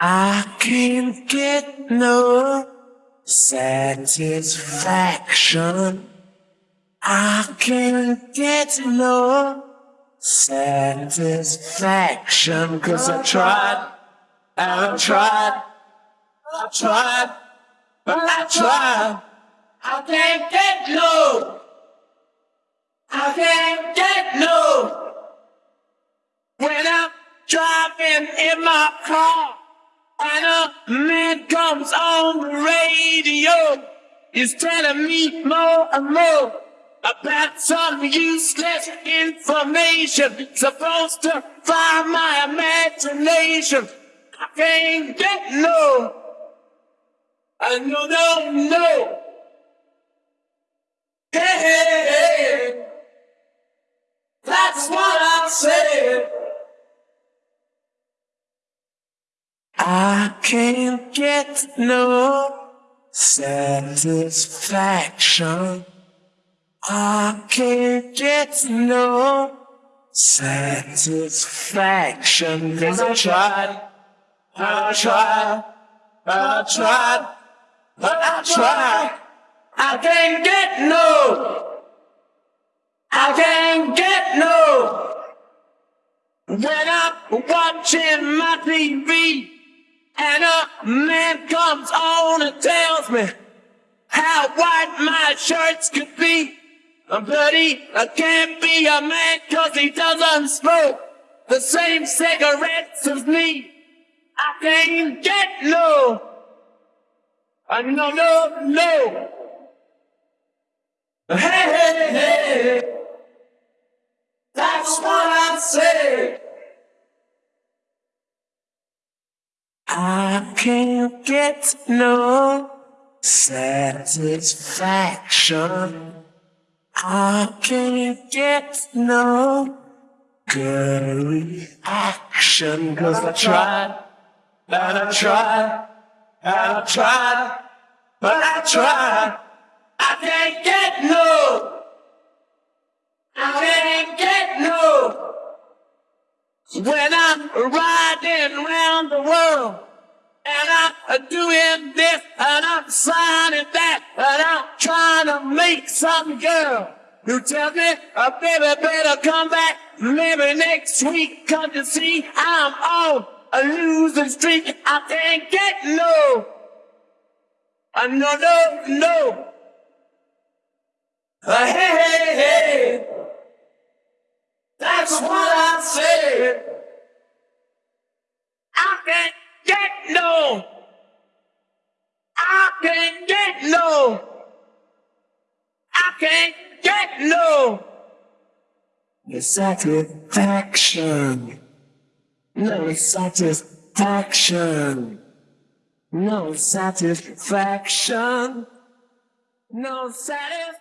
I can't get no satisfaction. I can't get no satisfaction. Cause I tried, and I tried, I tried, but I tried. I can't get no, I can't get no. When I'm driving in my car. And a man comes on the radio. He's telling me more and more about some useless information. Supposed to fire my imagination. I can't get no. I no, no, no. Hey, hey, hey. That's what I said. I can't get no satisfaction. I can't get no satisfaction. Cause I tried, I tried, I tried, but I tried. I can't get no, I can't get no. When I'm watching my TV. And a man comes on and tells me how white my shirts could be. But he can't be a man cause he doesn't smoke the same cigarettes as me. I can't get no. Uh, no, no, no. I can't get no satisfaction. I can't get no girly action. Cause I tried, and I tried, and I tried, but I tried. I can't get no. I can't get no. When I'm riding around the world. And I'm doing this and I'm signing that and I'm trying to make some girl who tells me, oh, baby, better come back maybe next week. Come to see I'm on a losing streak. I can't get no. Uh, no, no, no. Uh, hey, hey, hey. That's what I said. I can't get no. I can't get no. I can't get no. The satisfaction. No satisfaction. No satisfaction. No satisfaction.